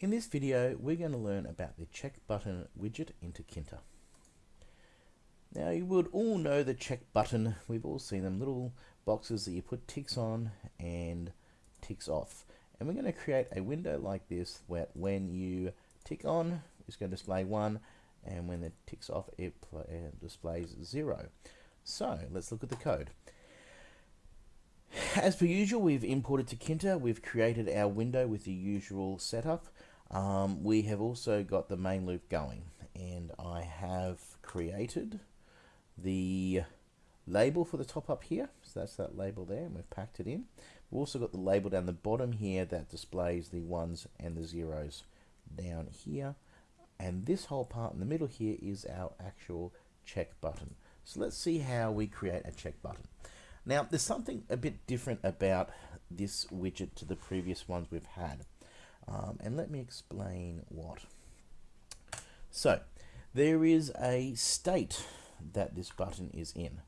In this video, we're going to learn about the check button widget in Tkinter. Now, you would all know the check button. We've all seen them, little boxes that you put ticks on and ticks off. And we're going to create a window like this where when you tick on, it's going to display 1, and when it ticks off, it displays 0. So, let's look at the code. As per usual, we've imported to Tkinter. We've created our window with the usual setup. Um, we have also got the main loop going and I have created the label for the top up here. So that's that label there and we've packed it in. We've also got the label down the bottom here that displays the ones and the zeros down here. And this whole part in the middle here is our actual check button. So let's see how we create a check button. Now there's something a bit different about this widget to the previous ones we've had um, and let me explain what. So, there is a state that this button is in.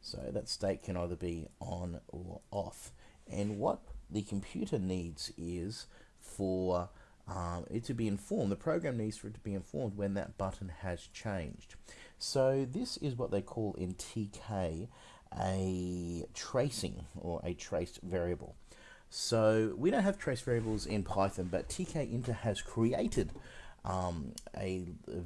So that state can either be on or off. And what the computer needs is for um, it to be informed, the program needs for it to be informed when that button has changed. So this is what they call in TK a tracing or a traced variable. So we don't have trace variables in Python, but tkinter has created um, a, a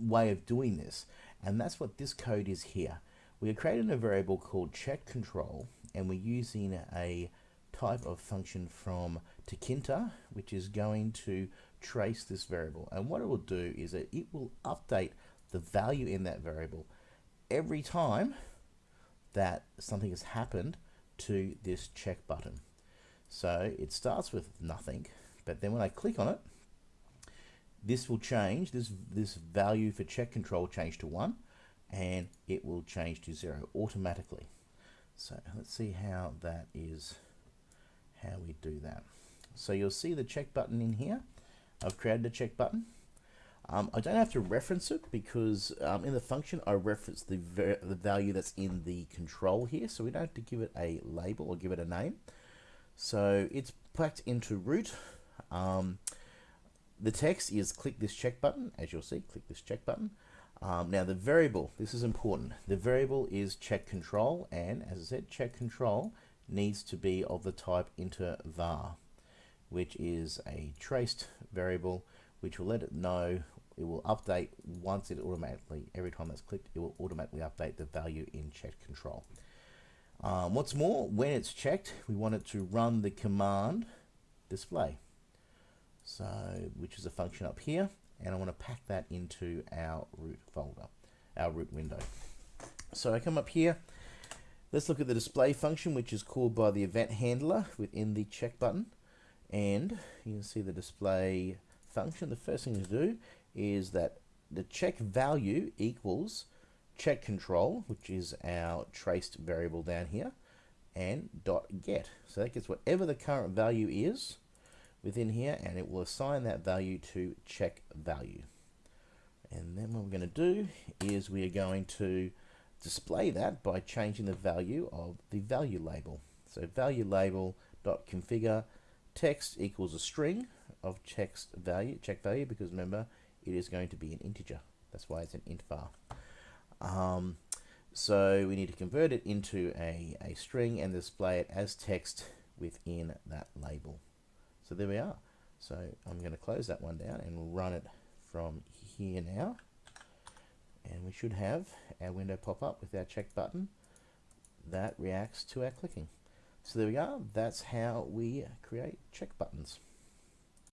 way of doing this. And that's what this code is here. We are creating a variable called check control, and we're using a type of function from Tkinter, which is going to trace this variable. And what it will do is that it will update the value in that variable every time that something has happened to this check button. So it starts with nothing, but then when I click on it, this will change, this, this value for check control change to 1, and it will change to 0 automatically. So let's see how that is, how we do that. So you'll see the check button in here. I've created a check button. Um, I don't have to reference it because um, in the function I reference the, the value that's in the control here, so we don't have to give it a label or give it a name. So it's packed into root. Um, the text is click this check button, as you'll see, click this check button. Um, now the variable, this is important. The variable is check control, and as I said, check control needs to be of the type int var, which is a traced variable, which will let it know it will update once it automatically, every time that's clicked, it will automatically update the value in check control. Um, what's more, when it's checked, we want it to run the command display. So, which is a function up here, and I want to pack that into our root folder, our root window. So I come up here, let's look at the display function, which is called by the event handler within the check button. And you can see the display function. The first thing to do is that the check value equals check control, which is our traced variable down here, and dot get. So that gets whatever the current value is within here, and it will assign that value to check value. And then what we're going to do is we are going to display that by changing the value of the value label. So value label dot configure text equals a string of text value, check value, because remember it is going to be an integer. That's why it's an int var. Um, so we need to convert it into a, a string and display it as text within that label. So there we are. So I'm going to close that one down and run it from here now. And we should have our window pop up with our check button that reacts to our clicking. So there we are. That's how we create check buttons.